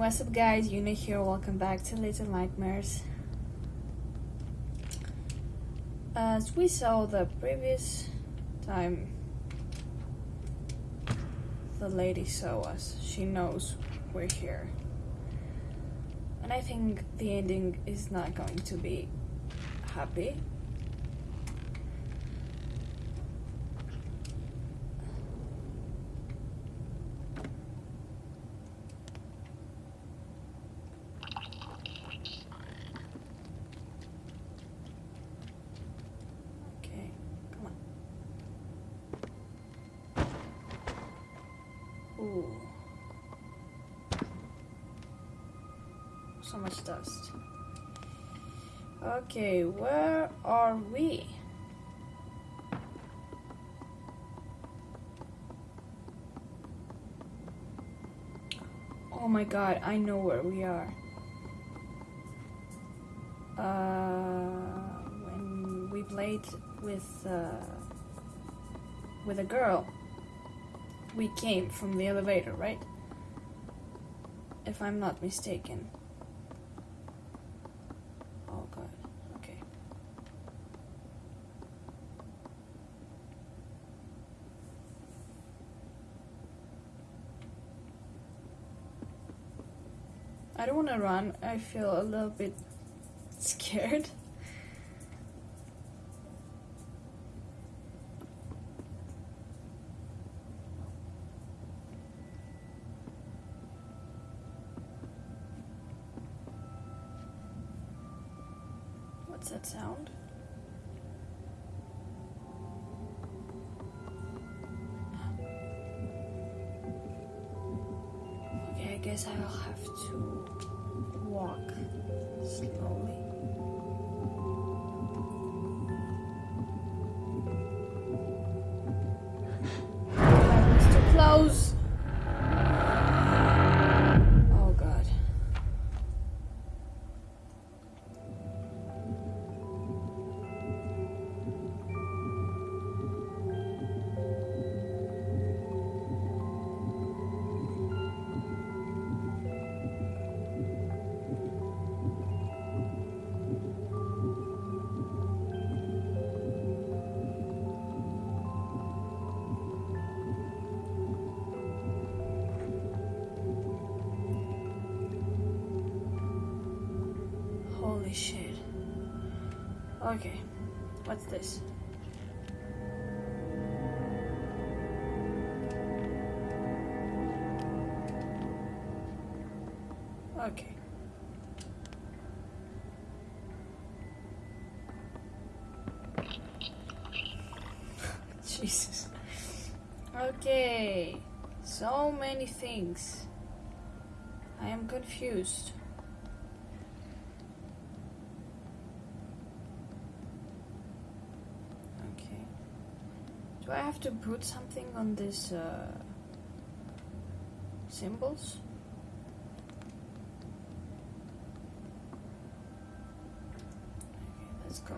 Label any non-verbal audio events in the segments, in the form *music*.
What's up guys, Una here, welcome back to Little Nightmares. As we saw the previous time the lady saw us, she knows we're here. And I think the ending is not going to be happy. Okay, come on. Ooh. So much dust. Okay, where are we? Oh my god, I know where we are. Uh, when we played with uh, with a girl, we came from the elevator, right? If I'm not mistaken. Oh god. Okay. I don't want to run. I feel a little bit scared. What's that sound? Okay, what's this? Okay. *laughs* Jesus. Okay. So many things. I am confused. Okay. Do I have to put something on these uh, symbols? Okay, let's go.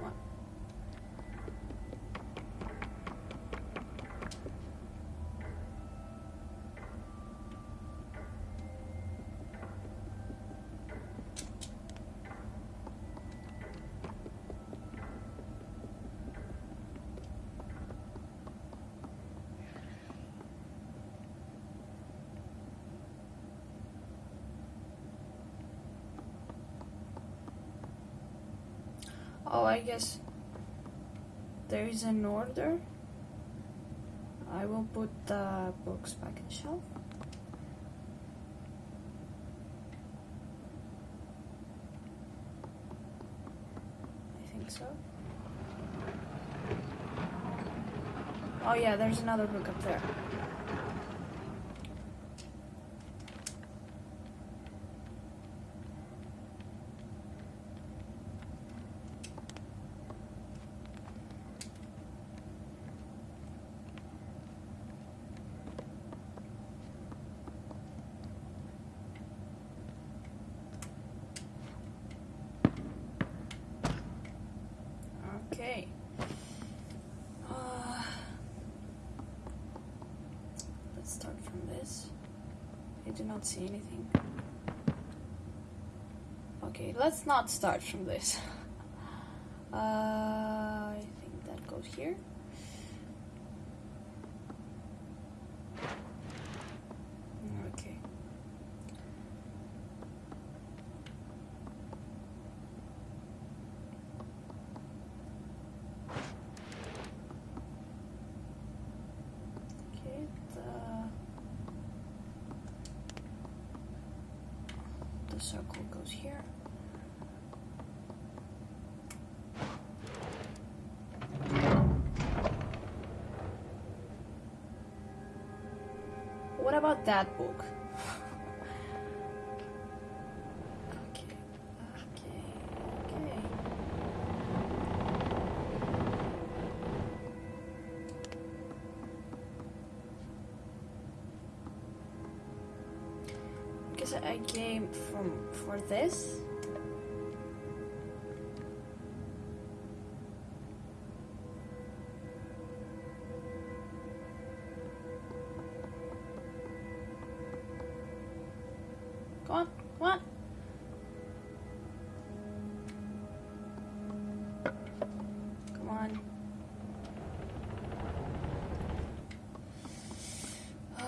One. Oh, I guess there is an order. I will put the books back in the shelf. I think so. Oh yeah, there's another book up there. Okay. Uh, Let's start from this. I do not see anything. Okay, let's not start from this. *laughs* Uh, I think that goes here. Okay. Okay, the the circle goes here. What about that book? I came from for this. Come on. Come on.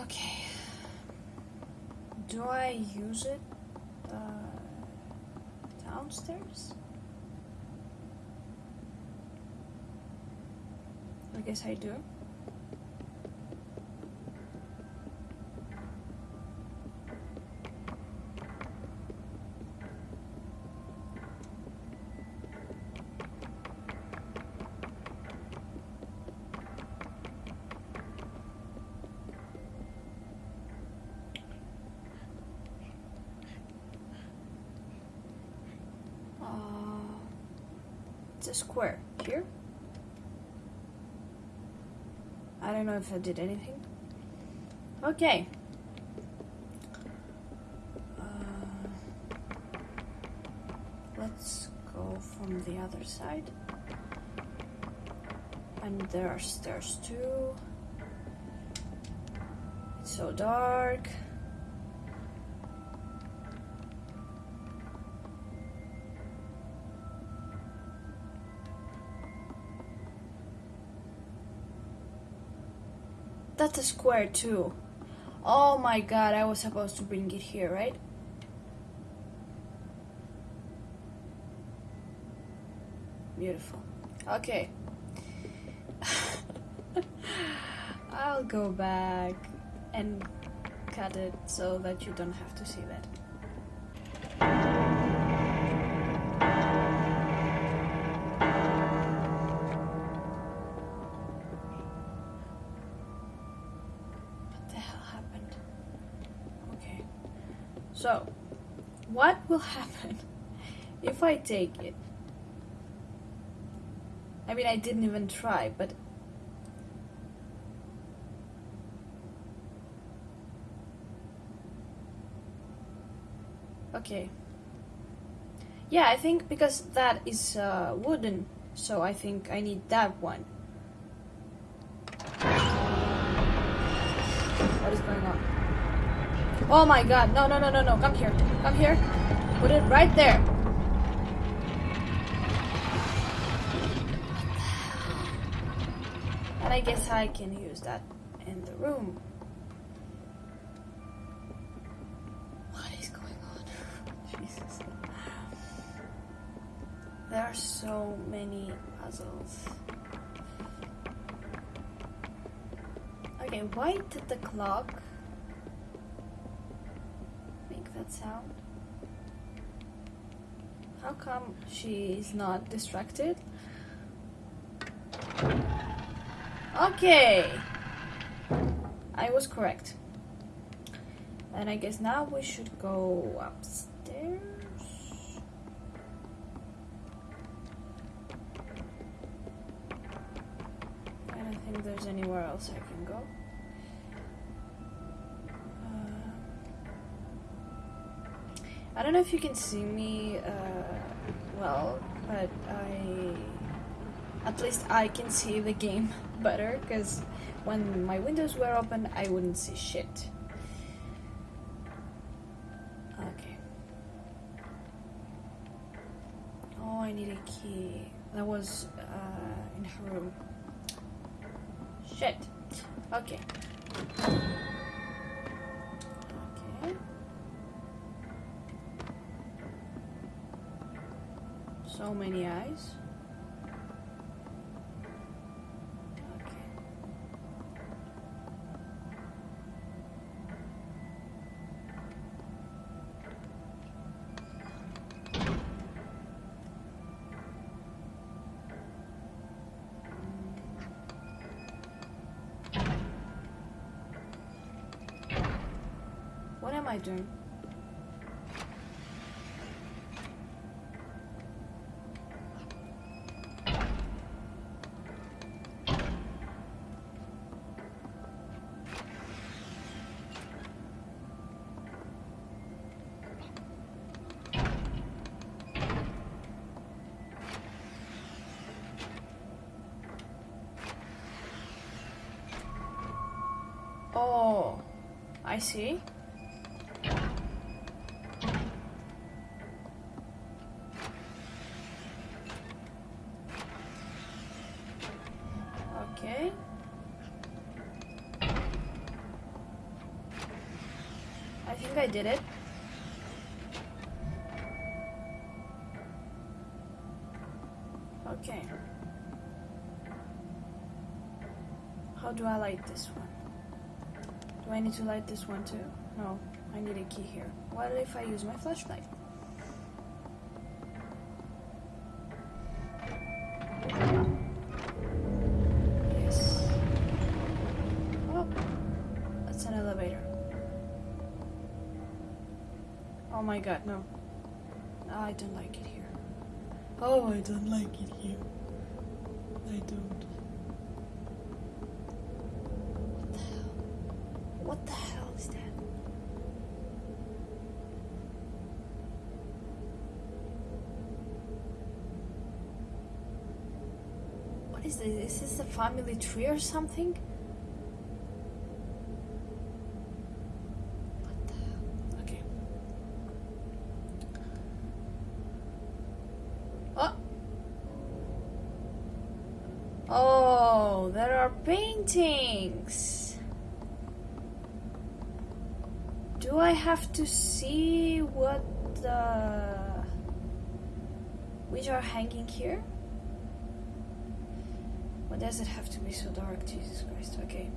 Okay. Do I it uh, downstairs? I guess I do. Uh, it's a square here. I don't know if I did anything. Okay. Uh, let's go from the other side. And there are stairs too. It's so dark. That's a square too. Oh my god, I was supposed to bring it here, right? Beautiful. Okay. *laughs* I'll go back and cut it so that you don't have to see that. So, what will *laughs* happen if I take it? I mean, I didn't even try, but. Okay. Yeah, I think because that is uh, wooden, so I think I need that one. What is going on? Oh my god, no, no, no, no, no, come here. Come here. Put it right there. And I guess I can use that in the room. What is going on? Jesus. There are so many puzzles. Okay, why did the clock that sound? How come she is not distracted? Okay. I was correct. And I guess now we should go upstairs. I don't think there's anywhere else I can go. I don't know if you can see me uh, well, but I At least I can see the game *laughs* better, because when my windows were open, I wouldn't see shit. Okay. Oh, I need a key. That was uh, in her room. Shit. Okay. So many eyes. What am I doing? I see. Okay. I think I did it. Okay. How do I light this one? Do I need to light this one too? No, I need a key here. What if I use my flashlight? Yes. Oh, that's an elevator. Oh my god, no. I don't like it here. Oh, I don't like it here. I don't. What the hell is that? What is this? Is a family tree or something? Okay. Oh! Oh, there are paintings. Do I have to see what the which are hanging here? Why does it have to be so dark? Jesus Christ. Okay.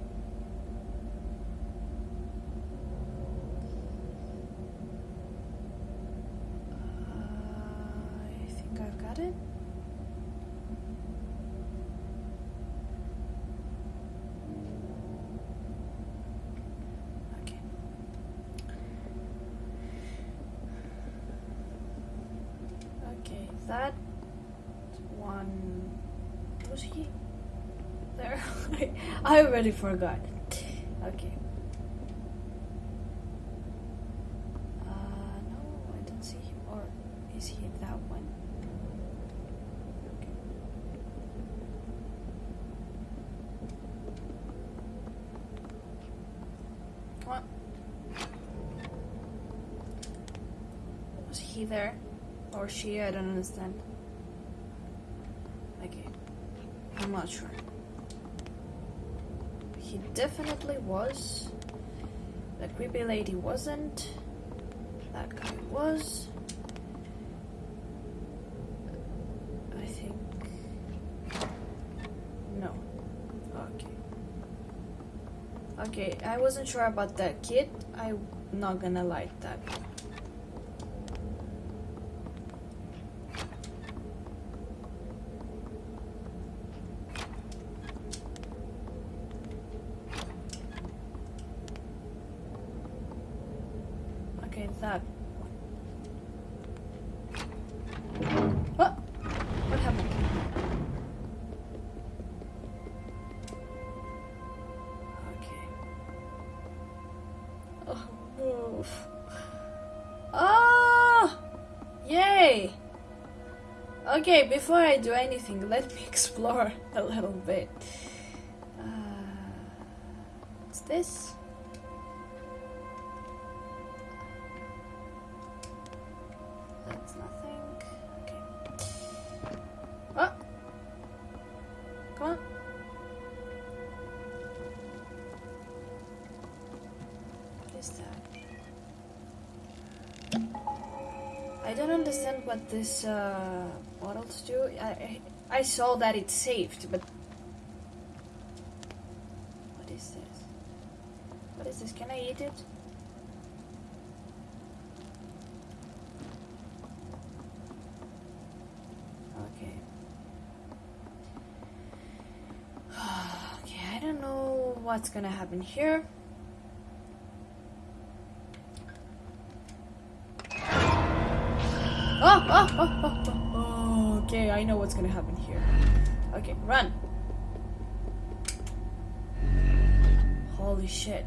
Uh, I think I've got it. Okay. Okay, that one was he *laughs* I already forgot. Okay. Uh, no, I don't see him. Or is he that one? Okay. Come. Was he there? Or she? I don't understand. Okay. I'm not sure. He definitely was. The creepy lady wasn't. That guy was. I think. No. Okay. Okay, I wasn't sure about that kid. I'm not gonna like that. Move. Ah! Yay! Okay, before I do anything, let me *laughs* explore a little bit. Uh, what's this? This uh, do. I, I I saw that it's saved, but what is this? What is this? Can I eat it? Okay. *sighs* okay, I don't know what's gonna happen here. Oh. Okay, I know what's gonna happen here. Okay, run. Holy shit.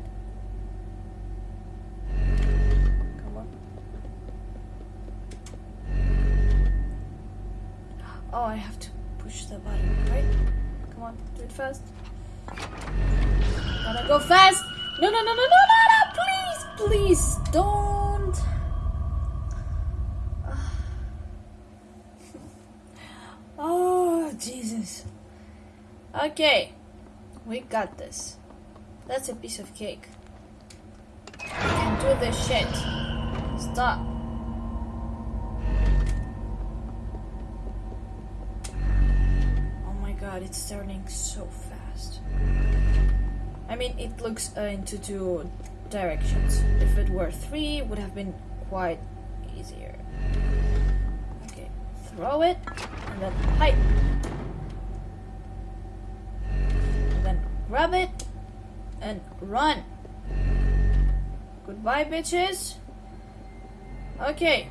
Come on. Oh, I have to push the button, right? Come on, do it fast. Gotta go fast! No, no, no, no, no, no, no! Please, please, don't! Oh, Jesus. Okay, we got this. That's a piece of cake. We can do this shit. Stop. Oh my god, it's turning so fast. I mean, it looks uh, into two directions. If it were three, it would have been quite easier. Okay, throw it, and then hide. And then grab it, and run. Goodbye, bitches. Okay.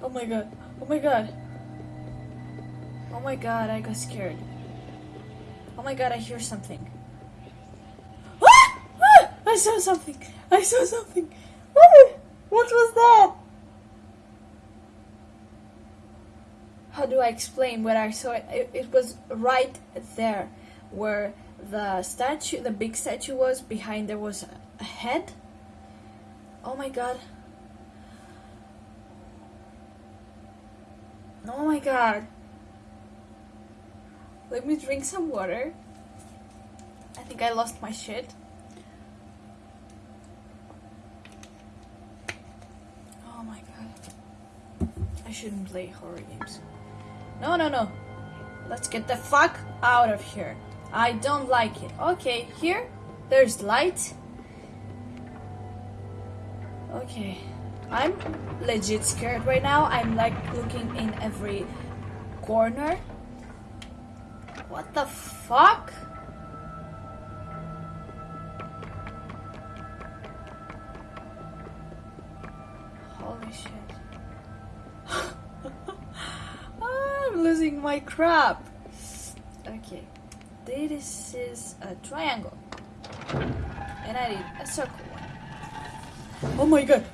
Oh my god. Oh my god. Oh my god, I got scared. Oh my god, I hear something. *gasps* Ah! Ah! I saw something. I saw something. Ah! What was that? How do I explain what I saw? It, it, was right there where the statue, the big statue was. Behind there was a head. Oh my god. Oh my god. Let me drink some water. I think I lost my shit. Oh my god. I shouldn't play horror games. No, no, no. Let's get the fuck out of here. I don't like it. Okay, here, there's light. Okay. I'm legit scared right now. I'm like looking in every corner. What the fuck? Holy shit. Losing my crap. Okay. This is a triangle. And I need a circle one. Oh my god.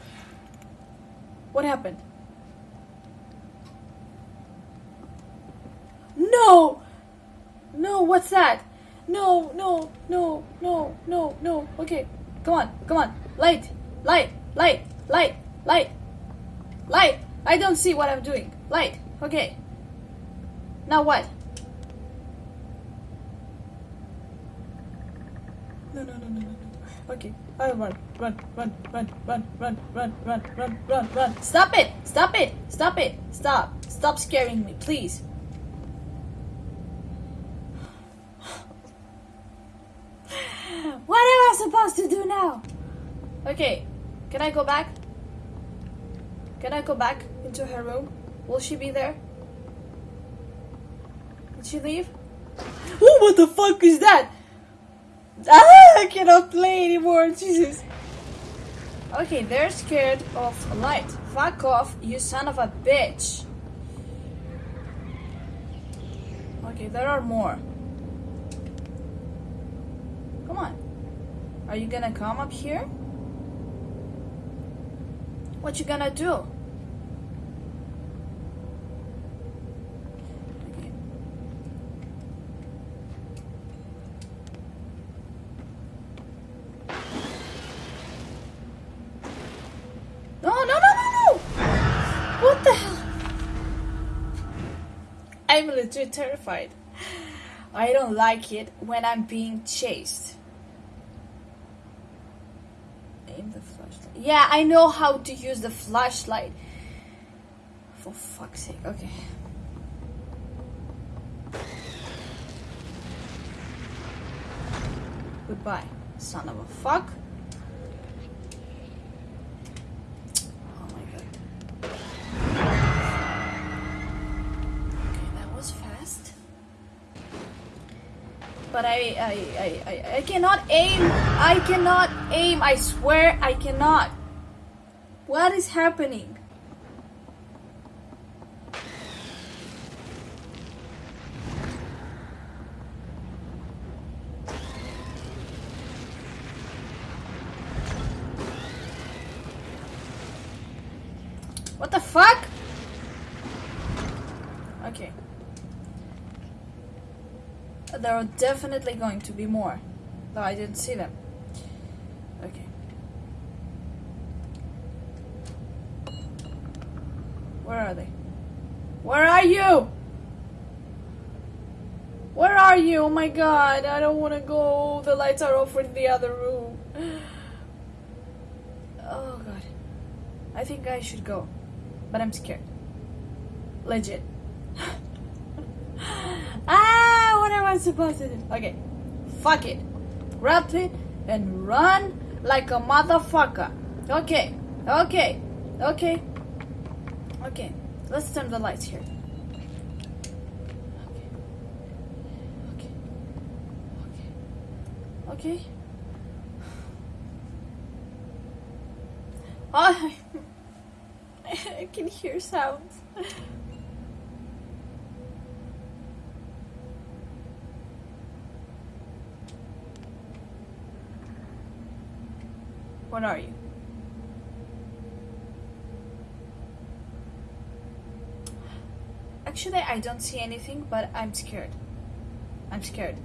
What happened? No! No, what's that? No, no, no, no, no, no. Okay, come on, come on. Light, light, light, light, light, light. I don't see what I'm doing. Light, okay. Now what? No, no, no, no, no, no. Okay, I run, run, run, run, run, run, run, run, run, run, run. Stop it! Stop it! Stop it! Stop! Stop scaring me, please. What am I supposed to do now? Okay, can I go back? Can I go back into her room? Will she be there? Did she leave? Oh, what the fuck is that? Ah, I cannot play anymore, Jesus. Okay, they're scared of light. Fuck off, you son of a bitch. Okay, there are more. Come on. Are you gonna come up here? What you gonna do? I'm terrified. I don't like it when I'm being chased. Aim the flashlight. Yeah, I know how to use the flashlight. For fuck's sake. Okay. Goodbye, son of a fuck. Oh my god. Okay, that was fast. But I, I, I, I, cannot aim. I cannot aim. I swear I cannot. What is happening? What the fuck? Okay. There are definitely going to be more. Though I didn't see them. Okay. Where are they? Where are you? Where are you? Oh my god, I don't want to go. The lights are off in the other room. *gasps* Oh god. I think I should go. But I'm scared. Legit. ah, what am I supposed to do? Okay. Fuck it. Grab it and run like a motherfucker. Okay. Okay. Okay. Okay. Let's turn the lights here. Okay. Okay. Okay. Okay. *laughs* Oh, I can hear sounds. *laughs* What are you? Actually, I don't see anything, but I'm scared. I'm scared.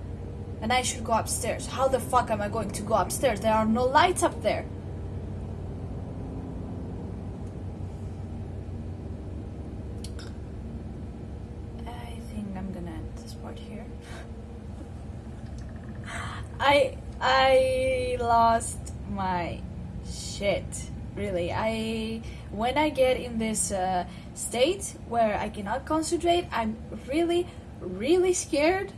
And I should go upstairs. How the fuck am I going to go upstairs? There are no lights up there. I think I'm gonna end this part here. *laughs* I I lost my shit. Really, I when I get in this uh, state where I cannot concentrate, I'm really, really scared.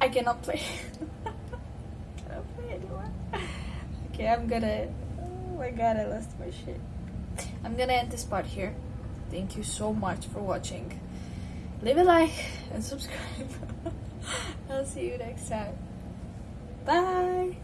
I cannot play. *laughs* cannot play anymore. Okay, I'm gonna. Oh my god, I lost my shit. I'm gonna end this part here. Thank you so much for watching. Leave a like and subscribe. *laughs* I'll see you next time. Bye.